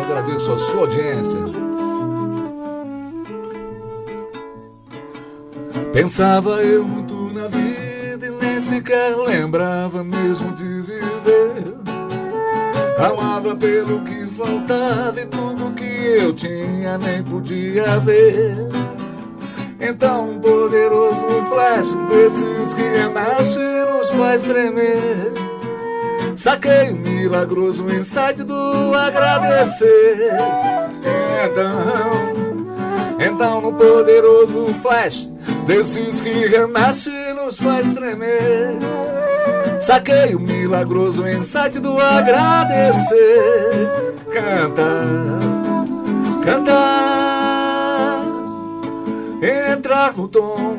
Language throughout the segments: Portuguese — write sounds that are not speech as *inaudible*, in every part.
agradeço a sua audiência. Pensava eu muito sequer lembrava mesmo de viver. Amava pelo que faltava e tudo que eu tinha nem podia ver. Então um poderoso flash desses que renasce nos faz tremer. Saquei o milagroso insight do agradecer. Então, então no poderoso flash desses que renasce nos faz tremer. Saquei o milagroso insight do agradecer. Canta, canta, entrar no tom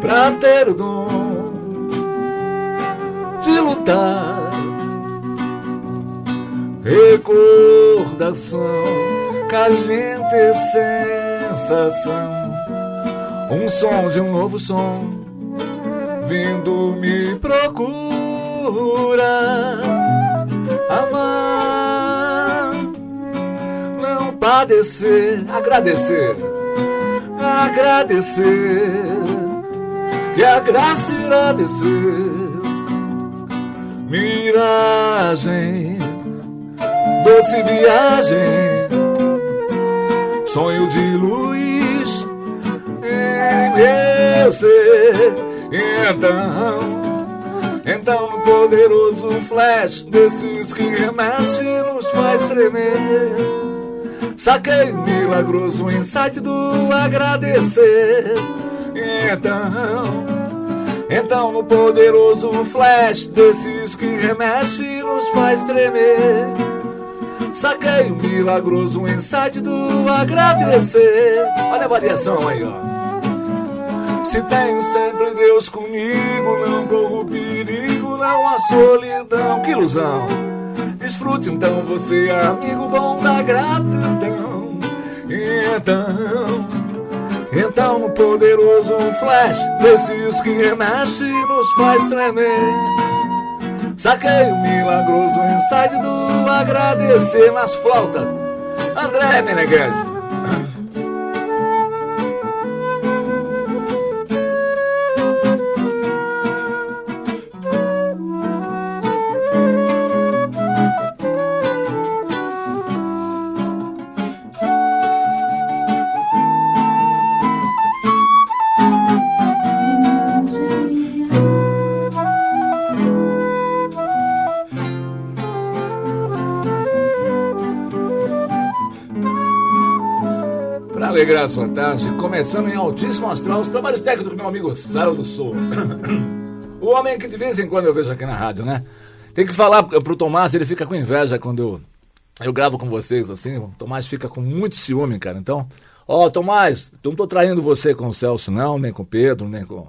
pra ter o dom de lutar. Recordação, caliente sensação, um som de um novo som vindo me procura. Amar, não padecer, agradecer, agradecer, que a graça irá descer. Miragem, doce viagem, sonho de luz meu ser. Então, então no poderoso flash desses que remexe nos faz tremer. Saquei milagroso insight do agradecer. Então então no poderoso flash desses que remexe nos faz tremer. Saquei o milagroso insight do agradecer. Olha a variação aí, ó. Se tenho sempre Deus comigo, não corro perigo, não há solidão. Que ilusão! Desfrute então você, amigo, dom da gratidão. Então então no poderoso flash desses que remexe nos faz tremer. Saquei o milagroso insight do agradecer nas flautas. André Meneghetti. Alegrar a sua tarde, começando em altíssimo astral os trabalhos técnicos do meu amigo Saro do Sul. *coughs* o homem que de vez em quando eu vejo aqui na rádio, né? Tem que falar pro Tomás, ele fica com inveja quando eu, eu gravo com vocês, assim. O Tomás fica com muito ciúme, cara. Então, ó, Tomás, não tô traindo você com o Celso, não, nem com o Pedro, nem com.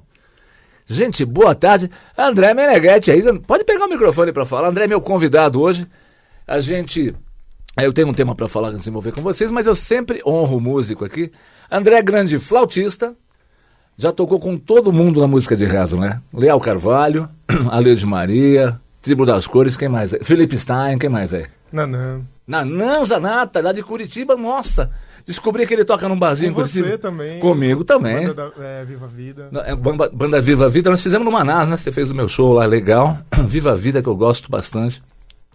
Gente, boa tarde. André Meneghetti aí, pode pegar o microfone para falar. André é meu convidado hoje. A gente eu tenho um tema para falar, desenvolver com vocês, mas eu sempre honro o músico aqui. André Grande, flautista, já tocou com todo mundo na música de rezo, né? Leal Carvalho, *clears throat* Alê de Maria, Tribo das Cores, quem mais é? Felipe Stein, quem mais é? Nanã. Nanã Zanata, lá de Curitiba, nossa. Descobri que ele toca num barzinho com em Curitiba. você também. Comigo também. Banda da, é, Viva Vida. É, banda, banda Viva Vida, nós fizemos no Manaus, né? Você fez o meu show lá, legal. *clears throat* Viva Vida, que eu gosto bastante.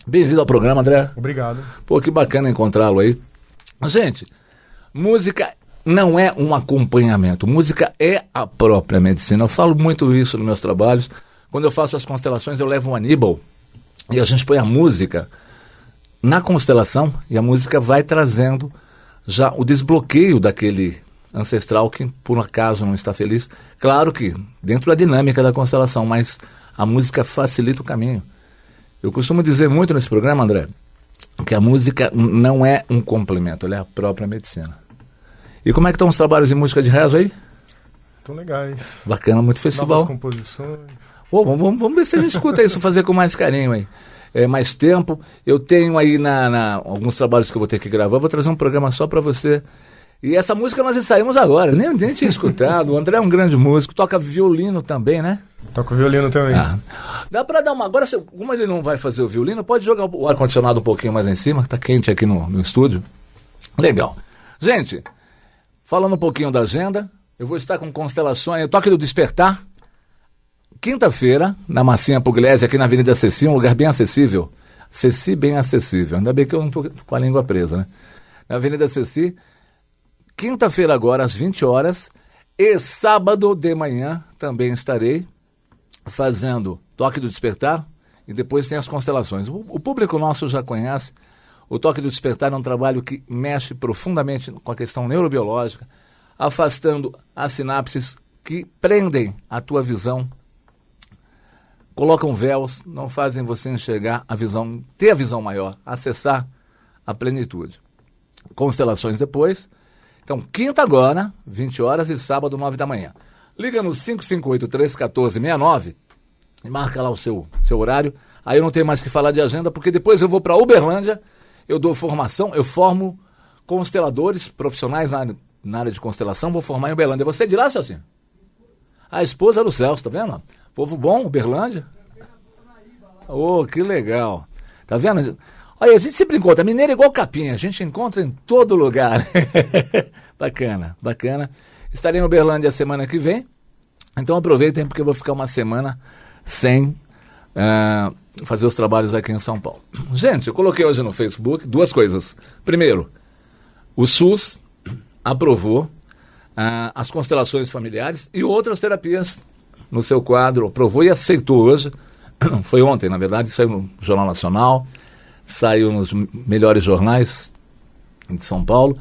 Bem-vindo ao programa, André. Obrigado. Pô, que bacana encontrá-lo aí. Gente, música não é um acompanhamento, música é a própria medicina. Eu falo muito isso nos meus trabalhos. Quando eu faço as constelações, eu levo um Aníbal e a gente põe a música na constelação e a música vai trazendo já o desbloqueio daquele ancestral que por acaso não está feliz. Claro que dentro da dinâmica da constelação, mas a música facilita o caminho. Eu costumo dizer muito nesse programa, André, que a música não é um complemento, ela é a própria medicina. E como é que estão os trabalhos de música de rezo aí? Estão legais. Bacana, muito festival. Novas composições. Oh, vamos, vamos, ver se a gente escuta isso, fazer com mais carinho aí. É, mais tempo. Eu tenho aí na, na, alguns trabalhos que eu vou ter que gravar, vou trazer um programa só para você. E essa música nós ensaiamos agora, nem, nem tinha escutado. O André é um grande músico, toca violino também, né? Toca violino também. Ah. Dá para dar uma. Agora, como ele não vai fazer o violino, pode jogar o ar-condicionado um pouquinho mais em cima, que tá quente aqui no, no estúdio. Legal. Gente, falando um pouquinho da agenda, eu vou estar com constelações, toque do despertar. Quinta-feira, na Massinha Pugliese, aqui na Avenida Ceci, um lugar bem acessível. Ceci bem acessível. Ainda bem que eu não estou com a língua presa, né? Na Avenida Ceci, quinta-feira agora, às 20 horas, e sábado de manhã também estarei fazendo Toque do Despertar e depois tem as constelações. O, público nosso já conhece. O Toque do Despertar é um trabalho que mexe profundamente com a questão neurobiológica, afastando as sinapses que prendem a tua visão, colocam véus, não fazem você enxergar a visão, ter a visão maior, acessar a plenitude. Constelações depois. Então, quinta agora, 20 horas e sábado, 9 da manhã. Liga no 558-314-69 e marca lá o seu, seu horário. Aí eu não tenho mais que falar de agenda, porque depois eu vou para Uberlândia, eu dou formação, eu formo consteladores profissionais na, na área de constelação, vou formar em Uberlândia. Você é de lá, Celcinho? A esposa do Celso, tá vendo? Povo bom, Uberlândia. Oh, que legal. Tá vendo? Olha, a gente sempre encontra. Mineiro é igual capinha, a gente encontra em todo lugar. *laughs* bacana, bacana. Estarei em Uberlândia semana que vem. Então aproveitem, porque eu vou ficar uma semana sem uh, fazer os trabalhos aqui em São Paulo. Gente, eu coloquei hoje no Facebook duas coisas. Primeiro, o SUS aprovou uh, as constelações familiares e outras terapias no seu quadro, aprovou e aceitou hoje. *coughs* Foi ontem, na verdade, saiu no Jornal Nacional, saiu nos melhores jornais de São Paulo.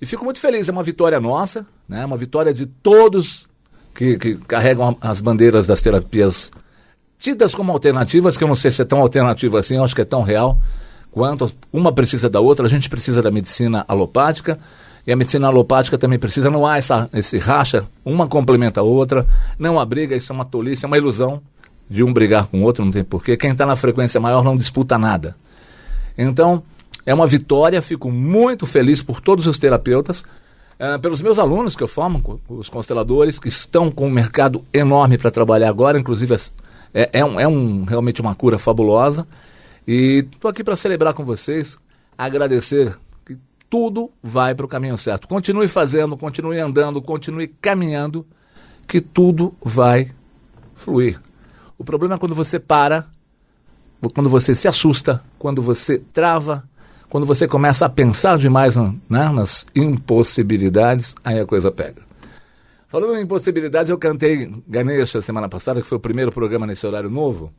E fico muito feliz, é uma vitória nossa, né? uma vitória de todos que, que carregam as bandeiras das terapias tidas como alternativas, que eu não sei se é tão alternativa assim, eu acho que é tão real quanto uma precisa da outra, a gente precisa da medicina alopática e a medicina alopática também precisa, não há essa, esse racha, uma complementa a outra, não há briga, isso é uma tolice, é uma ilusão de um brigar com o outro, não tem porquê. Quem está na frequência maior não disputa nada. Então, é uma vitória, fico muito feliz por todos os terapeutas, uh, pelos meus alunos que eu formo, os consteladores, que estão com um mercado enorme para trabalhar agora, inclusive é, é, um, é um, realmente uma cura fabulosa. E estou aqui para celebrar com vocês, agradecer que tudo vai para o caminho certo. Continue fazendo, continue andando, continue caminhando, que tudo vai fluir. O problema é quando você para, quando você se assusta, quando você trava, quando você começa a pensar demais né, nas impossibilidades, aí a coisa pega. Falando em impossibilidades, eu cantei Ganesha semana passada, que foi o primeiro programa nesse horário novo.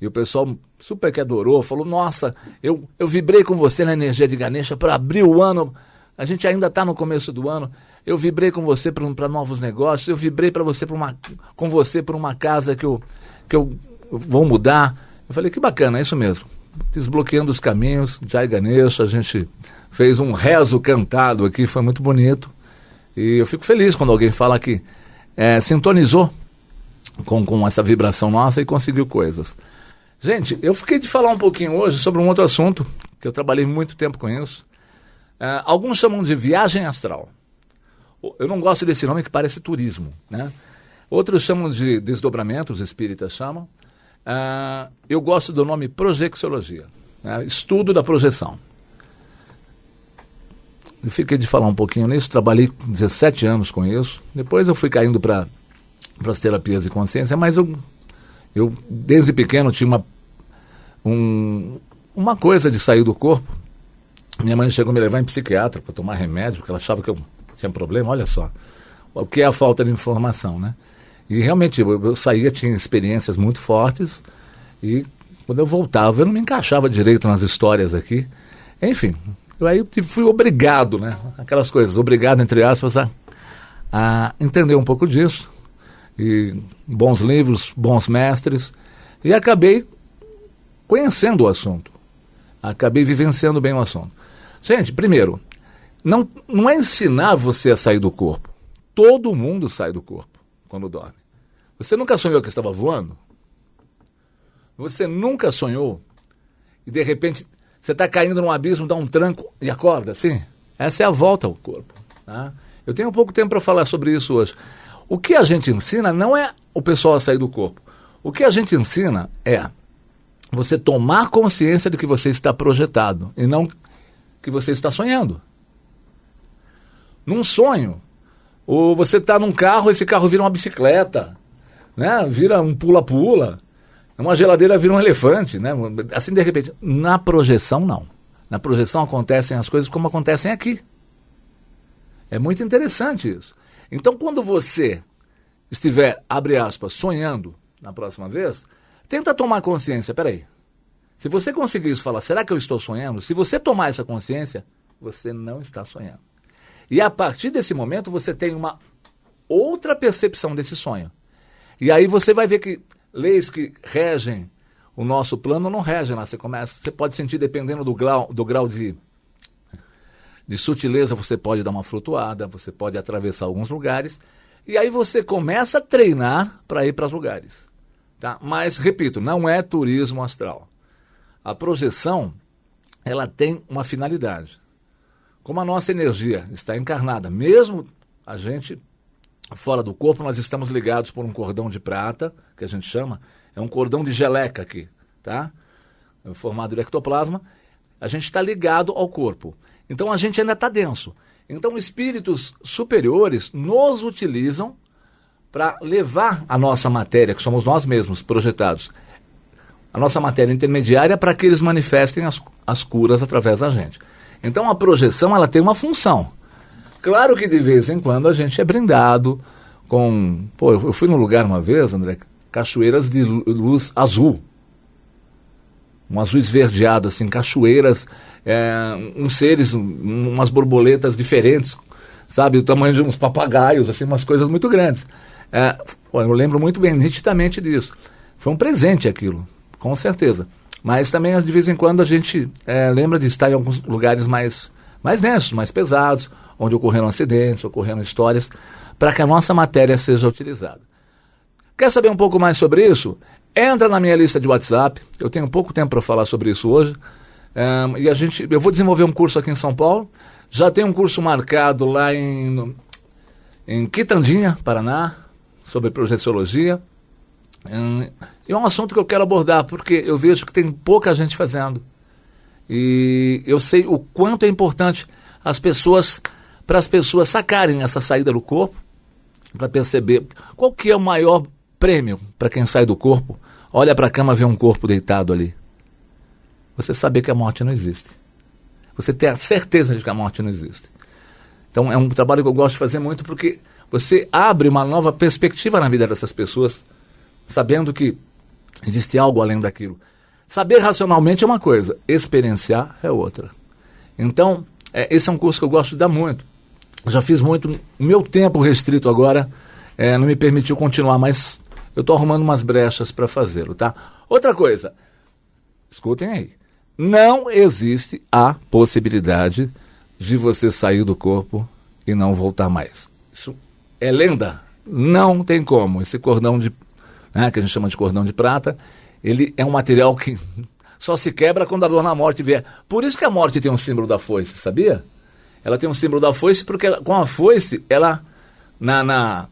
E o pessoal super que adorou, falou: Nossa, eu, eu vibrei com você na energia de Ganesha para abrir o ano. A gente ainda está no começo do ano. Eu vibrei com você para novos negócios. Eu vibrei para você pra uma, com você para uma casa que eu, que eu vou mudar. Eu falei: Que bacana, é isso mesmo. Desbloqueando os caminhos, Jai Ganesha, a gente fez um rezo cantado aqui, foi muito bonito. E eu fico feliz quando alguém fala que é, sintonizou com, com essa vibração nossa e conseguiu coisas. Gente, eu fiquei de falar um pouquinho hoje sobre um outro assunto, que eu trabalhei muito tempo com isso. É, alguns chamam de viagem astral. Eu não gosto desse nome que parece turismo, né? Outros chamam de desdobramento, os espíritas chamam. É, eu gosto do nome projeciologia, né? estudo da projeção. Eu fiquei de falar um pouquinho nisso, trabalhei 17 anos com isso. Depois eu fui caindo para as terapias de consciência, mas eu, eu desde pequeno tinha uma, um, uma coisa de sair do corpo. Minha mãe chegou a me levar em psiquiatra para tomar remédio, porque ela achava que eu tinha problema, olha só. O que é a falta de informação, né? E realmente eu, eu saía, tinha experiências muito fortes e quando eu voltava eu não me encaixava direito nas histórias aqui. Enfim, eu aí fui obrigado, né? Aquelas coisas, obrigado, entre aspas, a, a entender um pouco disso. E bons livros, bons mestres. E acabei conhecendo o assunto. Acabei vivenciando bem o assunto. Gente, primeiro, não, não é ensinar você a sair do corpo. Todo mundo sai do corpo. quando dorme. Você nunca sonhou que estava voando? Você nunca sonhou e de repente você está caindo num abismo, dá um tranco e acorda assim? Essa é a volta ao corpo. Tá? Eu tenho pouco tempo para falar sobre isso hoje. O que a gente ensina não é o pessoal a sair do corpo. O que a gente ensina é você tomar consciência de que você está projetado e não que você está sonhando. Num sonho, ou você está num carro, esse carro vira uma bicicleta, né? Vira um pula-pula. Uma geladeira vira um elefante, né? Assim de repente. Na projeção, não. Na projeção acontecem as coisas como acontecem aqui. É muito interessante isso. Então, quando você estiver, abre aspas, sonhando na próxima vez, tenta tomar consciência. Peraí. Se você conseguir isso, falar, será que eu estou sonhando? Se você tomar essa consciência, você não está sonhando. E a partir desse momento, você tem uma outra percepção desse sonho. E aí você vai ver que leis que regem o nosso plano não regem lá. Você começa, você pode sentir dependendo do grau, do grau de de sutileza, você pode dar uma flutuada, você pode atravessar alguns lugares, e aí você começa a treinar para ir para os lugares. Tá? Mas, repito, não é turismo astral. A projeção, ela tem uma finalidade. Como a nossa energia está encarnada, mesmo a gente fora do corpo, nós estamos ligados por um cordão de prata, que a gente chama, é um cordão de geleca aqui, tá? É formado de ectoplasma. A gente está ligado ao corpo. Então a gente ainda está denso. Então espíritos superiores nos utilizam para levar a nossa matéria, que somos nós mesmos projetados, a nossa matéria intermediária para que eles manifestem as, as curas através da gente. Então a projeção ela tem uma função. Claro que de vez em quando a gente é brindado com. Pô, eu fui num lugar uma vez, André, cachoeiras de luz azul um azul esverdeado, assim, cachoeiras, é, uns seres, um, umas borboletas diferentes, sabe? O tamanho de uns papagaios, assim, umas coisas muito grandes. É, pô, eu lembro muito bem, nitidamente disso. Foi um presente aquilo, com certeza. Mas também, de vez em quando, a gente é, lembra de estar em alguns lugares mais, mais densos, mais pesados, onde ocorreram acidentes, ocorreram histórias, para que a nossa matéria seja utilizada. Quer saber um pouco mais sobre isso? Entra na minha lista de WhatsApp. Eu tenho pouco tempo para falar sobre isso hoje. Um, e a gente, eu vou desenvolver um curso aqui em São Paulo. Já tem um curso marcado lá em, em Quitandinha, Paraná, sobre projeciologia. Um, e é um assunto que eu quero abordar, porque eu vejo que tem pouca gente fazendo. E eu sei o quanto é importante as pessoas, para as pessoas sacarem essa saída do corpo, para perceber qual que é o maior prêmio para quem sai do corpo olha para a cama e vê um corpo deitado ali. Você saber que a morte não existe. Você ter a certeza de que a morte não existe. Então é um trabalho que eu gosto de fazer muito porque você abre uma nova perspectiva na vida dessas pessoas, sabendo que existe algo além daquilo. Saber racionalmente é uma coisa, experienciar é outra. Então, é, esse é um curso que eu gosto de dar muito. Já fiz muito, o meu tempo restrito agora é, não me permitiu continuar, mas eu estou arrumando umas brechas para fazê-lo, tá? Outra coisa, escutem aí. Não existe a possibilidade de você sair do corpo e não voltar mais. Isso é lenda. Não tem como. Esse cordão de, né, que a gente chama de cordão de prata, ele é um material que *laughs* só se quebra quando a dor na morte vier. Por isso que a morte tem um símbolo da foice, sabia? Ela tem um símbolo da foice porque com a foice, ela, na, na,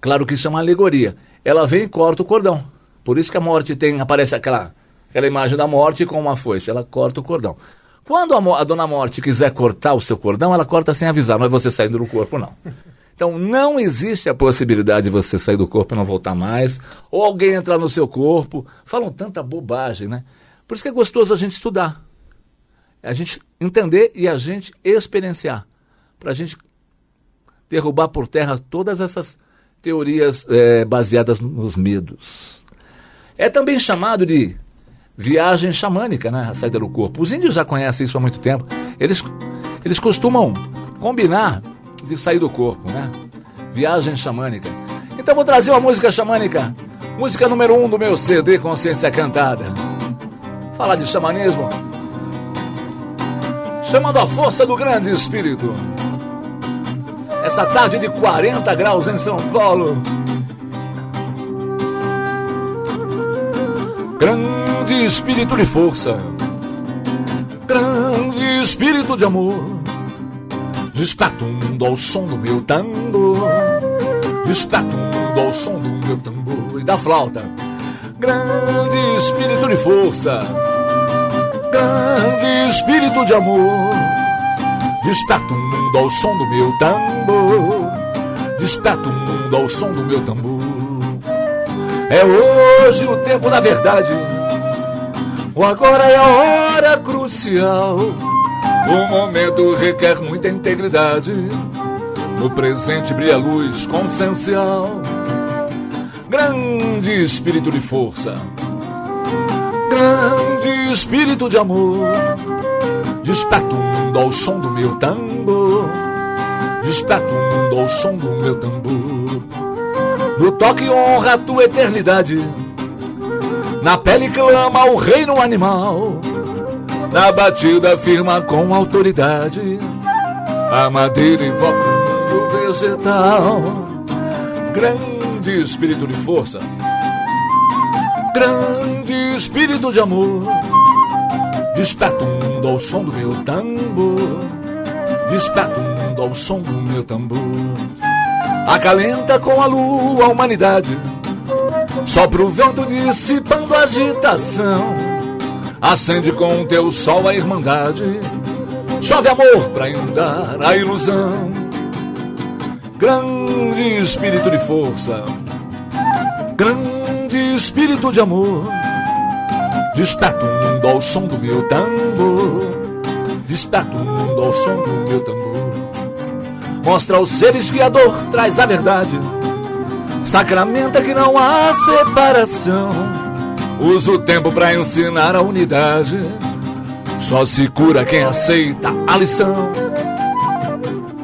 claro que isso é uma alegoria, ela vem e corta o cordão. Por isso que a morte tem, aparece aquela, aquela imagem da morte com uma foice, ela corta o cordão. Quando a, a dona morte quiser cortar o seu cordão, ela corta sem avisar, não é você saindo do corpo, não. Então não existe a possibilidade de você sair do corpo e não voltar mais, ou alguém entrar no seu corpo. Falam tanta bobagem, né? Por isso que é gostoso a gente estudar, a gente entender e a gente experienciar, para a gente derrubar por terra todas essas teorias é, baseadas nos medos. É também chamado de viagem xamânica, né? A saída do corpo. Os índios já conhecem isso há muito tempo. Eles, eles costumam combinar de sair do corpo, né? Viagem xamânica. Então vou trazer uma música xamânica. Música número um do meu CD Consciência Cantada. Falar de xamanismo chamando a força do grande espírito. Essa tarde de 40 graus em São Paulo. Grande espírito de força, grande espírito de amor, despertando ao som do meu tambor, despertando ao som do meu tambor e da flauta. Grande espírito de força grande espírito de amor, desperta o mundo ao som do meu tambor, desperta o mundo ao som do meu tambor. É hoje o tempo da verdade. O agora é a hora crucial. O momento requer muita integridade. No presente brilha a luz consciencial. Grande espírito de força. Grande espírito de amor. Desperta o mundo ao som do meu tambor. Desperta o mundo ao som do meu tambor. No toque honra a tua eternidade. Na pele clama o reino animal. Na batida firma com autoridade. A madeira invoca o mundo vegetal. Grande espírito de força. Grande espírito de amor. Desperta o mundo ao som do meu tambor. Desperta o mundo ao som do meu tambor acalenta com a lua a humanidade. Sopra o vento dissipando a agitação, acende com o teu sol a irmandade. Chove amor para inundar a ilusão. Grande espírito de força, grande espírito de amor. Desperta o mundo ao som do meu tambor. Desperta o mundo ao som do meu tambor. Mostra aos seres que a dor traz a verdade. Sacramenta que não há separação. Usa o tempo para ensinar a unidade. Só se cura quem aceita a lição.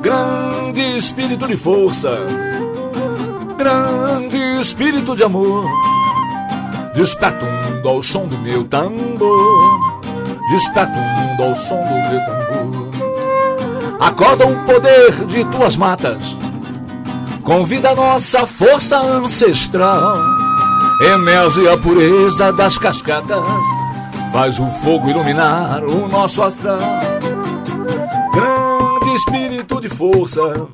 Grande espírito de força. Grande espírito de amor. Desperta o mundo ao som do meu tambor. Desperta o mundo ao som do meu tambor. Acorda o poder de tuas matas. Convida a nossa força ancestral. Emerge a pureza das cascatas. Faz o fogo iluminar o nosso astral. Grande espírito de força.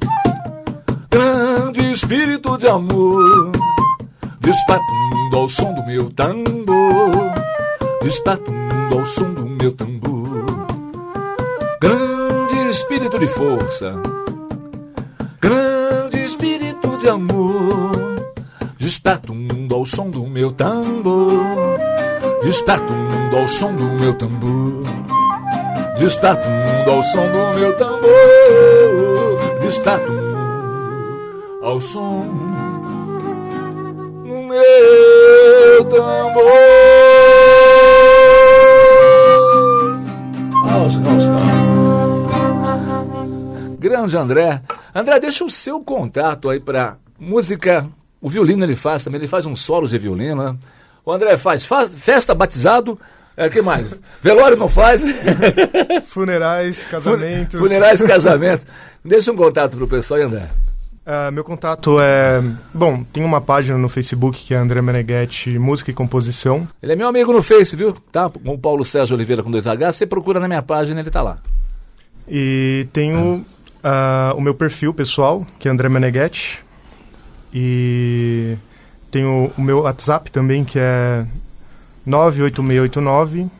Grande espírito de amor. Desperta o mundo ao som do meu tambor. Desperta o mundo ao som do meu tambor. Grande espírito de força. Grande espírito de amor. Desperta o mundo ao som do meu tambor. Desperta o mundo ao som do meu tambor. Desperta o mundo ao som do meu tambor. Desperta o mundo ao som meu tambor. Aos, Grande André. André, deixa o seu contato aí para música. O violino ele faz também, ele faz uns solos de violino, né? O André faz, faz festa, batizado, é, que mais? Velório não faz? Funerais, casamentos. Funerais, casamentos. Deixa um contato pro pessoal André. Uh, meu contato é. Bom, tem uma página no Facebook que é André Meneghetti Música e Composição. Ele é meu amigo no Face, viu? Tá? Com o Paulo Sérgio Oliveira com 2H. Você procura na minha página, ele tá lá. E tenho uh, o meu perfil pessoal, que é André Meneghetti. E tenho o meu WhatsApp também, que é 98689 uh,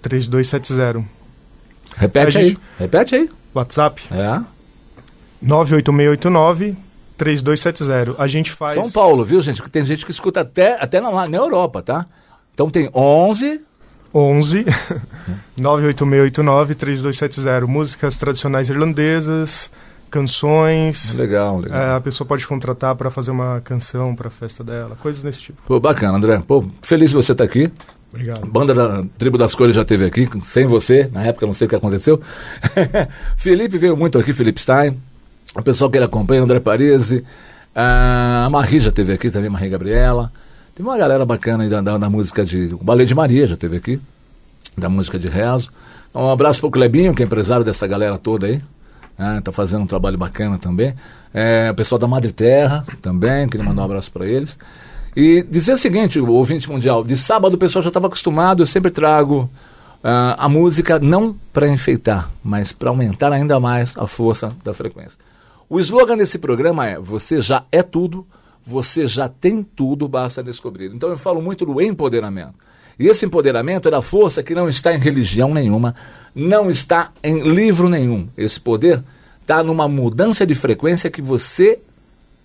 3270. Repete aí, repete aí. WhatsApp? É. 98689 3270. A gente faz. São Paulo, viu, gente? Tem gente que escuta até, até na, na Europa, tá? Então tem 11 11 98689 3270. Músicas tradicionais irlandesas, canções. Legal, legal. É, a pessoa pode contratar para fazer uma canção para a festa dela, coisas desse tipo. Pô, bacana, André. Pô, feliz de você estar tá aqui. Obrigado. Banda da Tribo das Cores já esteve aqui, sem você, na época não sei o que aconteceu. *laughs* Felipe veio muito aqui, Felipe Stein. O pessoal que ele acompanha, André Parisi. A Marie já esteve aqui também, Marie Gabriela. Tem uma galera bacana aí da, da, da música de. O Balé de Maria já teve aqui, da música de rezo. Então, um abraço para o Clebinho, que é empresário dessa galera toda aí. Né, tá fazendo um trabalho bacana também. É, o pessoal da Madre Terra também, queria mandar um abraço para eles. E dizer o seguinte, o ouvinte mundial, de sábado o pessoal já estava acostumado, eu sempre trago uh, a música não para enfeitar, mas para aumentar ainda mais a força da frequência. O slogan desse programa é: Você já é tudo, você já tem tudo, basta descobrir. Então eu falo muito do empoderamento. E esse empoderamento é da força que não está em religião nenhuma, não está em livro nenhum. Esse poder está numa mudança de frequência que você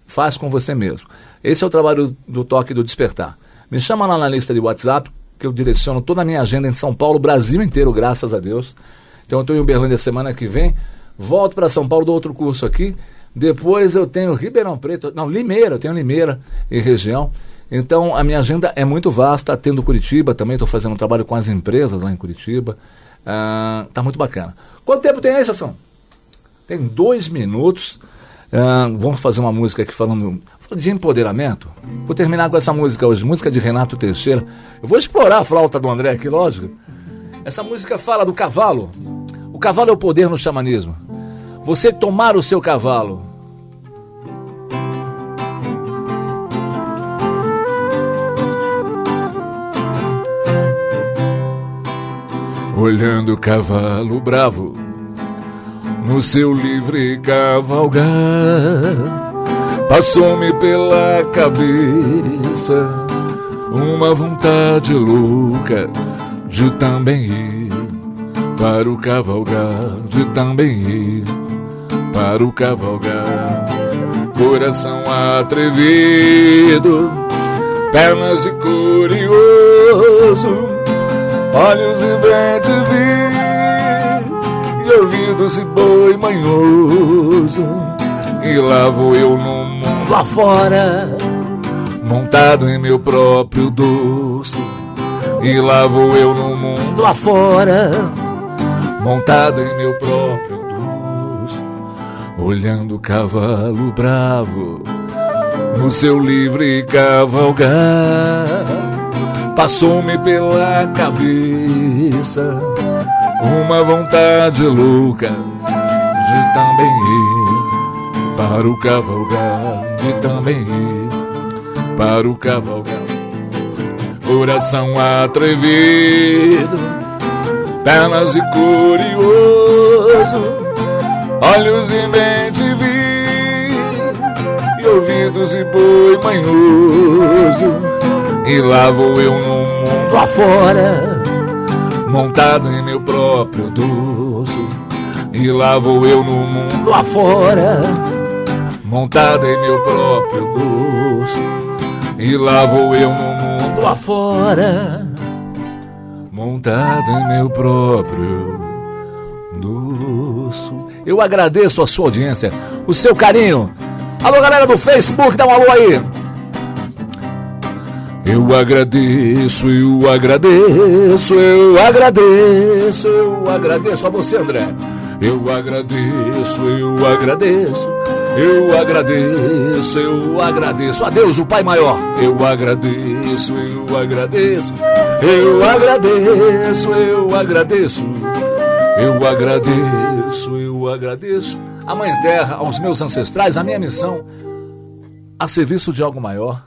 faz com você mesmo. Esse é o trabalho do toque do despertar. Me chama lá na lista de WhatsApp, que eu direciono toda a minha agenda em São Paulo, Brasil inteiro, graças a Deus. Então eu estou em Uberlândia semana que vem, volto para São Paulo, dou outro curso aqui. Depois eu tenho Ribeirão Preto, não, Limeira, eu tenho Limeira e região. Então a minha agenda é muito vasta, tendo Curitiba, também estou fazendo um trabalho com as empresas lá em Curitiba. Uh, tá muito bacana. Quanto tempo tem aí, Sassão? Tem dois minutos. Uh, vamos fazer uma música aqui falando de empoderamento. Vou terminar com essa música hoje, música de Renato Teixeira. Eu vou explorar a flauta do André aqui, lógico. Essa música fala do cavalo. O cavalo é o poder no xamanismo. Você tomar o seu cavalo. Olhando o cavalo bravo no seu livre cavalgar Passou-me pela cabeça uma vontade louca de também ir para o cavalgar, de também ir para o cavalgar. Coração atrevido, pernas de curioso, olhos e bem de vir, e ouvidos e boi manhoso. E lá vou eu no lá fora, montado em meu próprio doce. E lá vou eu no mundo lá fora, montado em meu próprio doce, olhando o cavalo bravo no seu livre cavalgar. Passou-me pela cabeça uma vontade louca de também ir para o cavalgar de também ir para o cavalgar. Coração atrevido, pernas e curioso, olhos e mente vi, e ouvidos e boi manhoso. E lá vou eu mundo afora, montado em meu próprio doce. E lá vou eu no mundo afora montado em meu próprio doce. E lá vou eu no mundo lá fora, montado em meu próprio doce. Eu agradeço a sua audiência, o seu carinho. Alô, galera do Facebook, dá um alô aí. Eu agradeço, eu agradeço, eu agradeço, eu agradeço a você, André. Eu agradeço, eu agradeço. Eu agradeço, eu agradeço a Deus, o Pai Maior. Eu agradeço, eu agradeço, eu agradeço, eu agradeço, eu agradeço, eu agradeço a Mãe Terra, aos meus ancestrais, a minha missão a serviço de algo maior.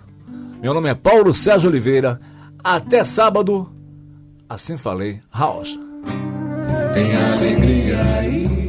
Meu nome é Paulo Sérgio Oliveira. Até sábado. Assim falei, House. Tem alegria aí.